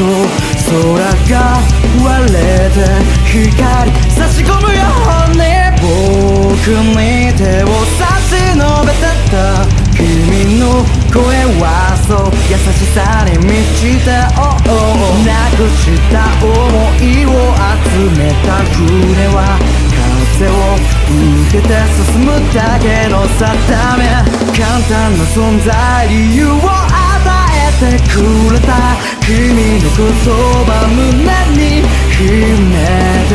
と空が割れて光差し込むように僕に手を差し伸べてた君の声はそう優しさに満ちた、oh oh、なくした思いを集めた船は風を受けて進むだけの定め簡単な存在理由をてくれた君の言葉胸に秘めて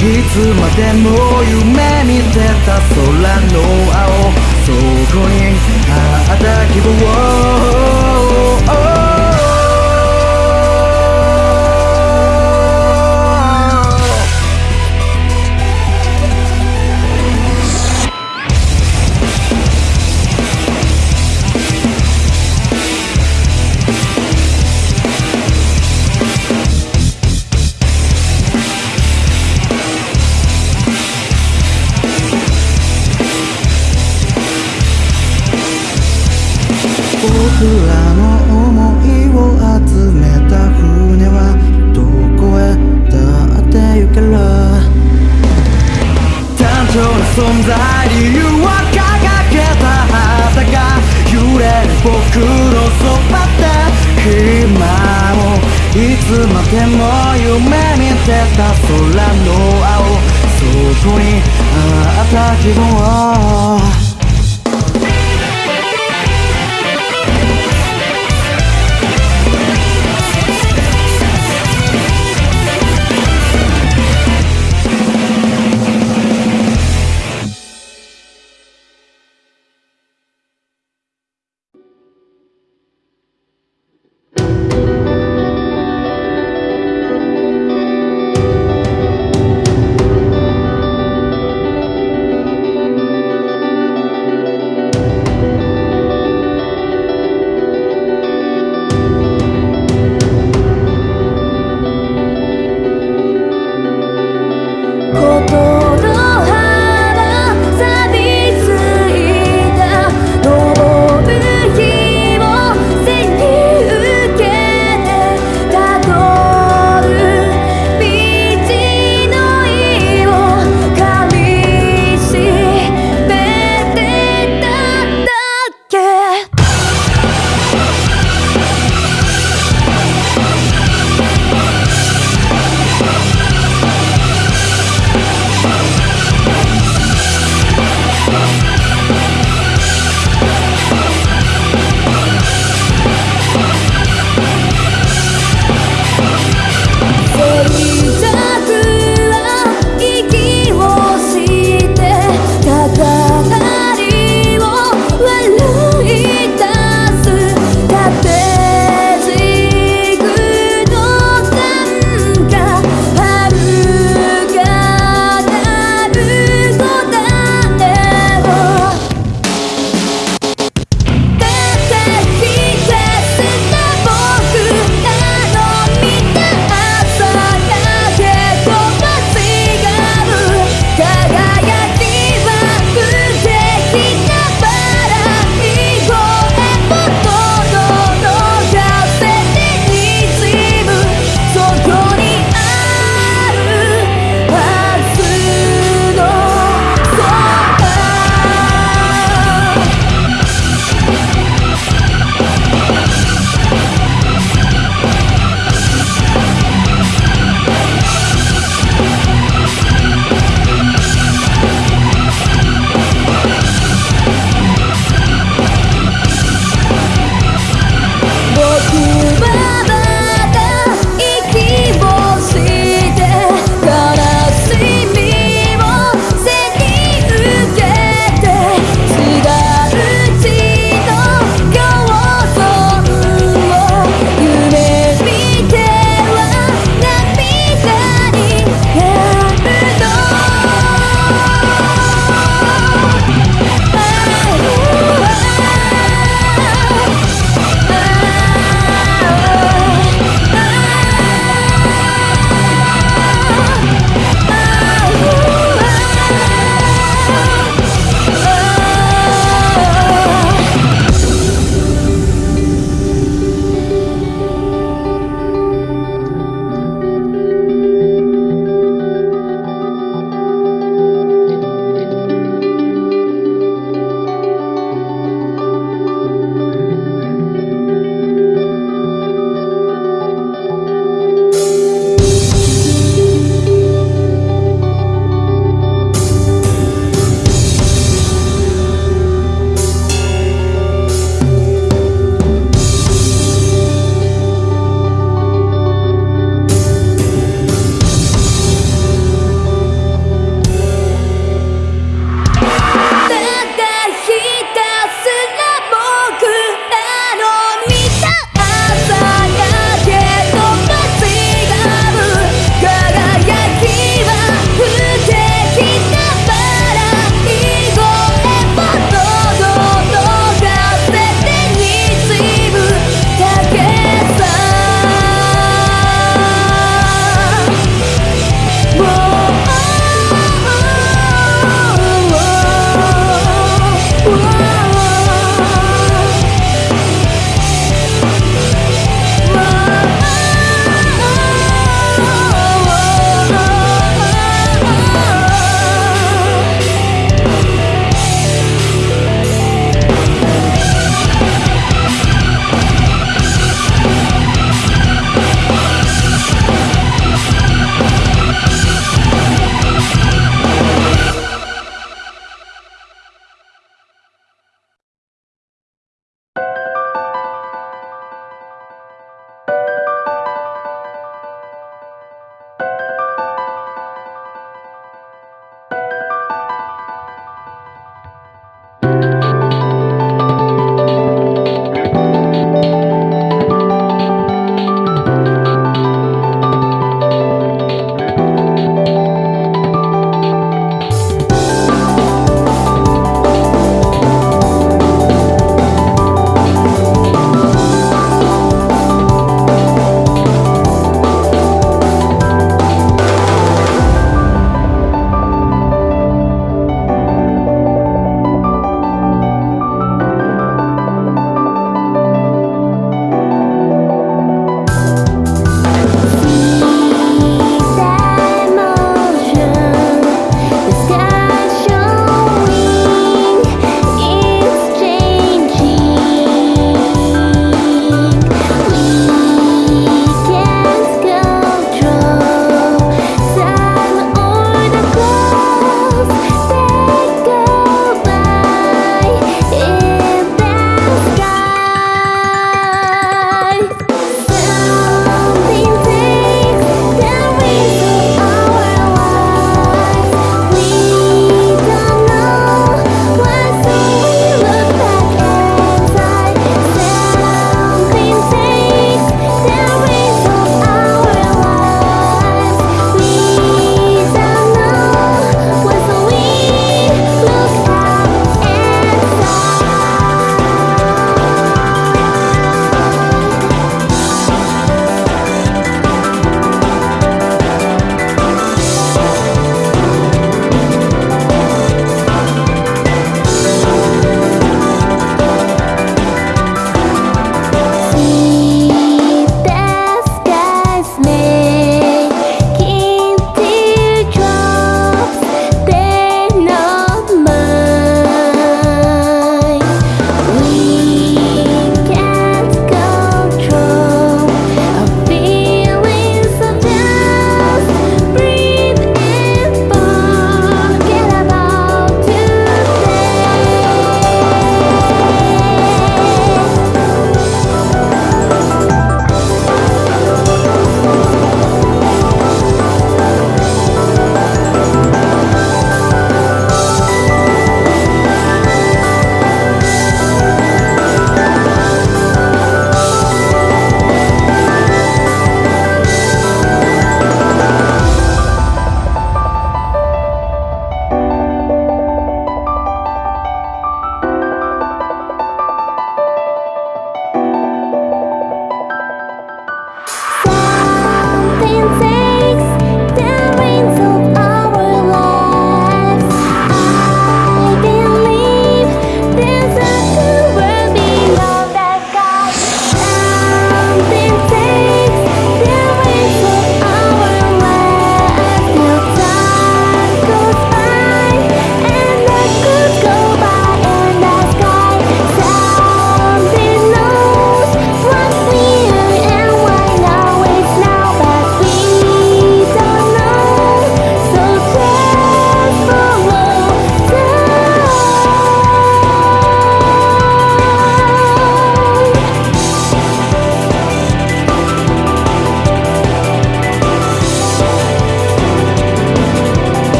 いつまでも夢見てた空の青そこにあった希望つまでも夢見てた空の青。そこにあった分望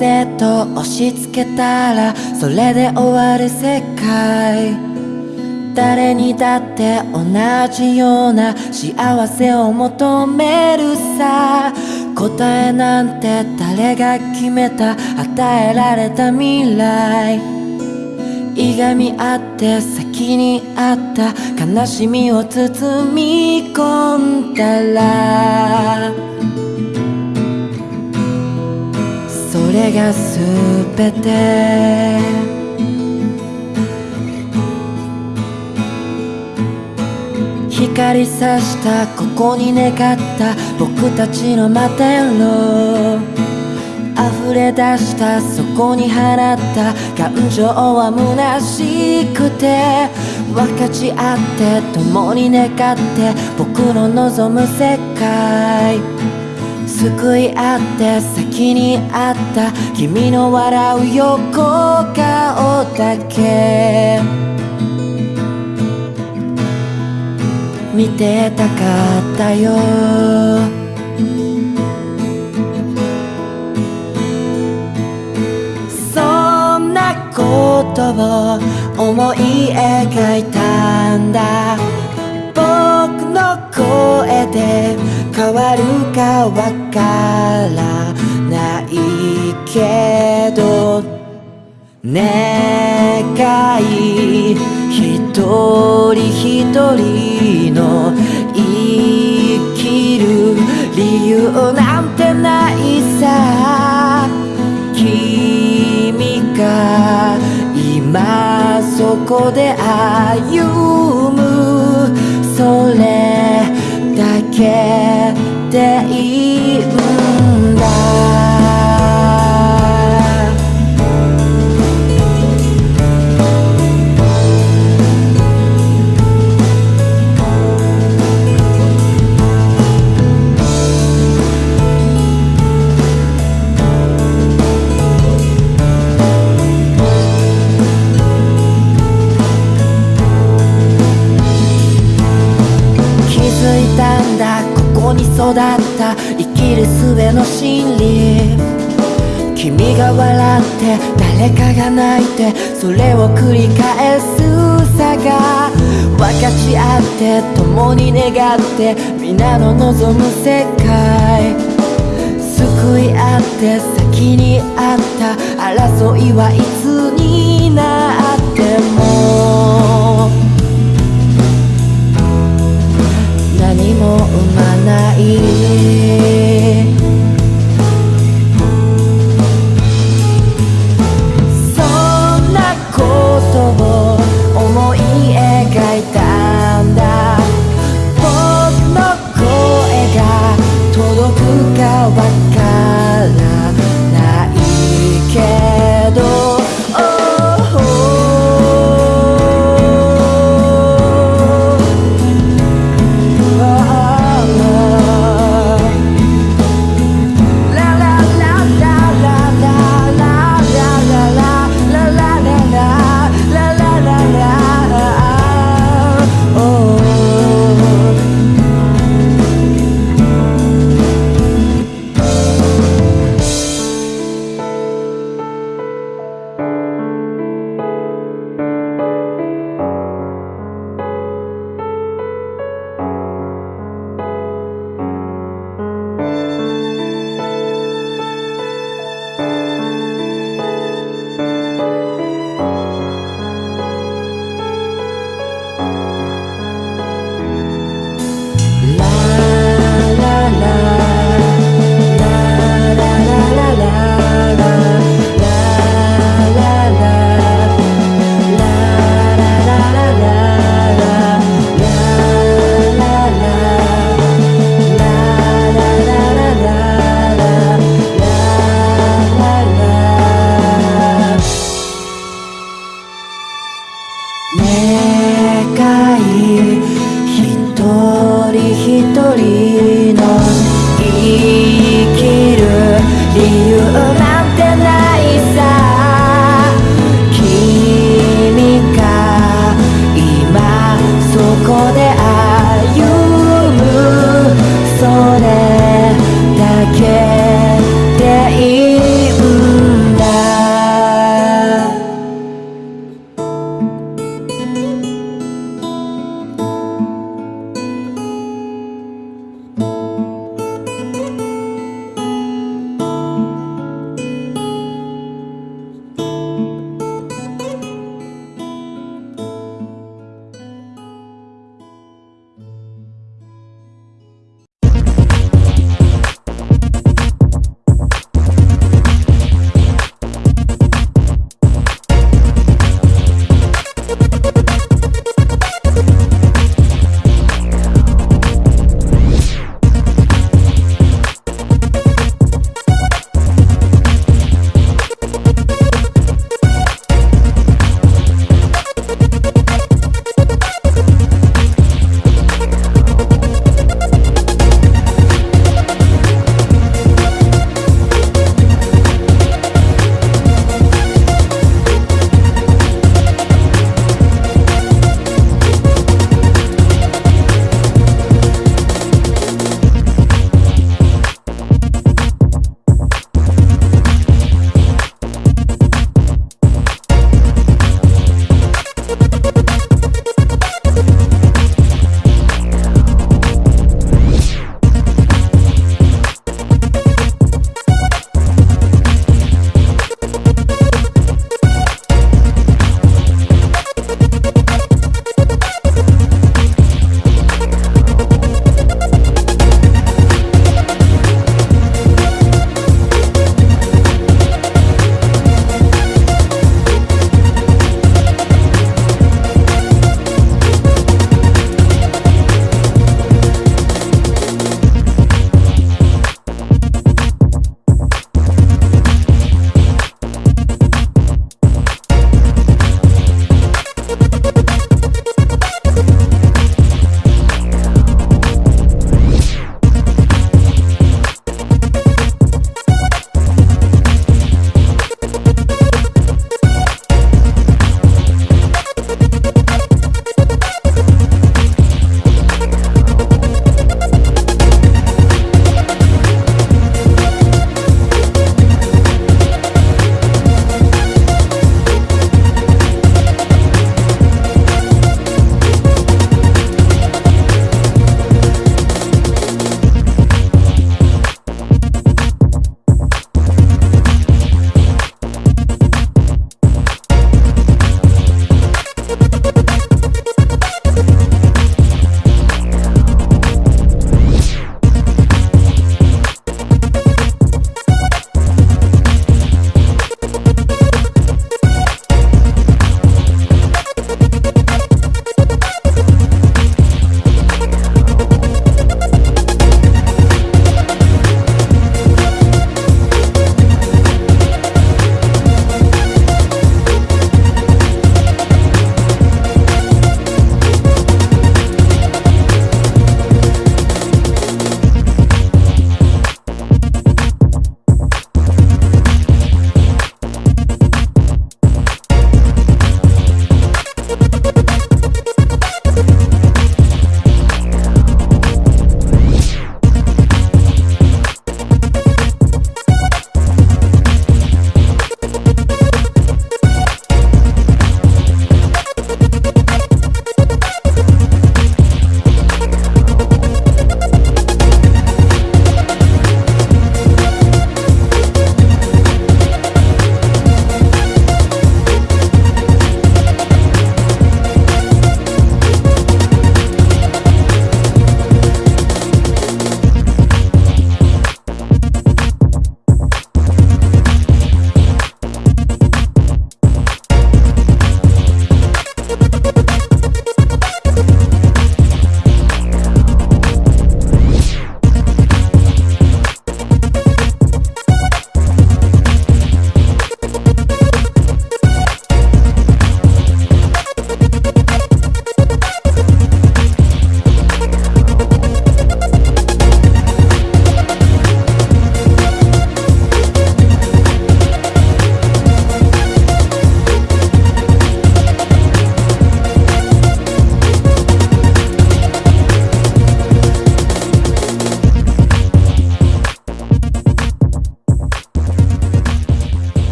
君のせと押し付けたらそれで終わる世界。誰にだって同じような幸せを求めるさ。答えなんて誰が決めた。与えられた未来。いがみ合って先にあった悲しみを包み込んだら。れが全て。光さしたここに願った僕たちの摩天楼。溢れ出したそこに放った感情は虚しくて。分かち合って共に願って僕の望む世界。救い合って先にあった君の笑う横顔だけ。見てたかったよ。そんなことを思い描いたんだ。僕の声で変わるかわからないけど願い一人一人の生きる理由なんてないさ。君が今そこで歩けている育った生きる術の真理。君が笑って誰かが泣いてそれを繰り返すさが。分かち合って共に願って皆の望む世界。救い合って先にあった。争いはいつになっても。も生まない一人一人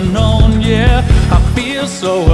unknown, yeah. I feel so